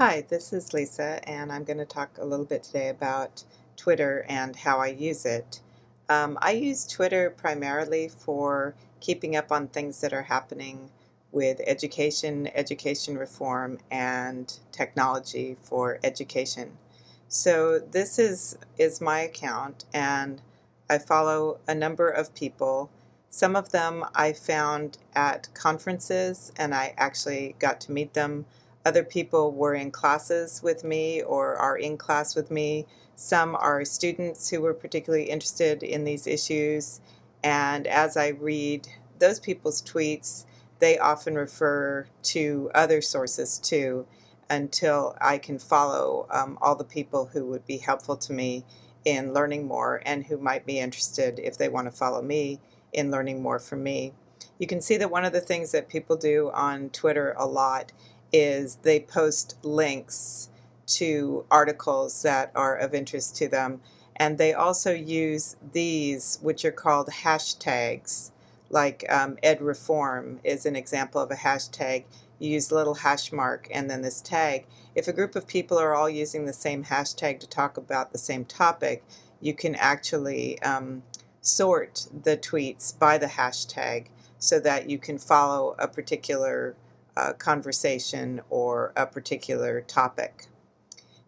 Hi, this is Lisa, and I'm going to talk a little bit today about Twitter and how I use it. Um, I use Twitter primarily for keeping up on things that are happening with education, education reform, and technology for education. So this is, is my account, and I follow a number of people. Some of them I found at conferences, and I actually got to meet them other people were in classes with me or are in class with me. Some are students who were particularly interested in these issues. And as I read those people's tweets, they often refer to other sources too until I can follow um, all the people who would be helpful to me in learning more and who might be interested if they want to follow me in learning more from me. You can see that one of the things that people do on Twitter a lot is they post links to articles that are of interest to them. And they also use these, which are called hashtags, like um, EdReform is an example of a hashtag. You use a little hash mark and then this tag. If a group of people are all using the same hashtag to talk about the same topic, you can actually um, sort the tweets by the hashtag so that you can follow a particular a conversation or a particular topic.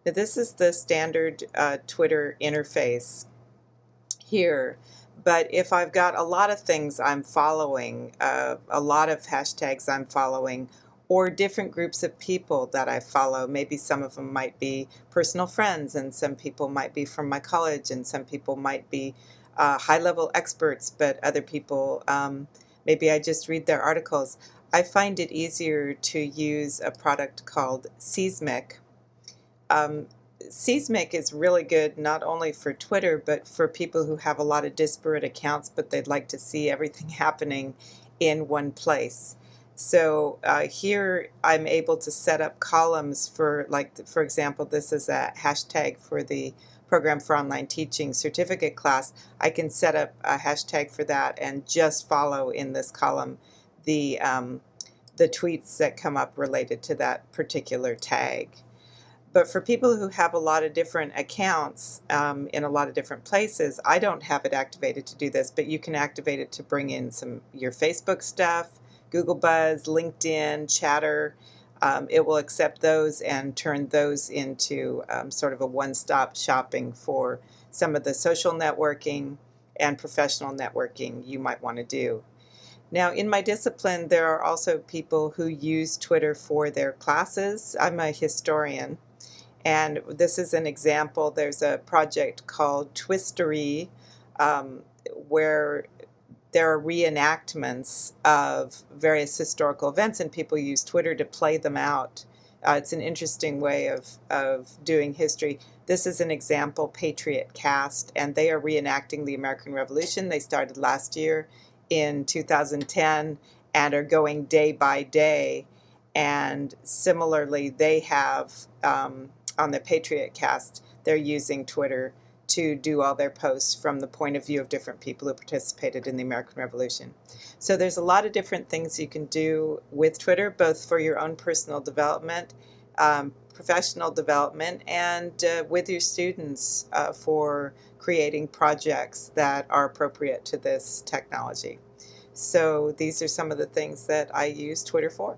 Now this is the standard uh, Twitter interface here, but if I've got a lot of things I'm following, uh, a lot of hashtags I'm following, or different groups of people that I follow. Maybe some of them might be personal friends, and some people might be from my college, and some people might be uh, high level experts, but other people, um, maybe I just read their articles. I find it easier to use a product called Seesmic. Um, Seesmic is really good not only for Twitter but for people who have a lot of disparate accounts but they'd like to see everything happening in one place. So uh, here I'm able to set up columns for like for example this is a hashtag for the program for online teaching certificate class. I can set up a hashtag for that and just follow in this column the, um, the tweets that come up related to that particular tag. But for people who have a lot of different accounts um, in a lot of different places, I don't have it activated to do this, but you can activate it to bring in some your Facebook stuff, Google Buzz, LinkedIn, Chatter. Um, it will accept those and turn those into um, sort of a one-stop shopping for some of the social networking and professional networking you might want to do. Now, in my discipline, there are also people who use Twitter for their classes. I'm a historian, and this is an example. There's a project called Twistory, um, where there are reenactments of various historical events, and people use Twitter to play them out. Uh, it's an interesting way of, of doing history. This is an example, Patriot Cast, and they are reenacting the American Revolution. They started last year in 2010 and are going day by day. And similarly, they have um, on the Patriot Cast, they're using Twitter to do all their posts from the point of view of different people who participated in the American Revolution. So there's a lot of different things you can do with Twitter, both for your own personal development, um, professional development, and uh, with your students uh, for creating projects that are appropriate to this technology. So these are some of the things that I use Twitter for.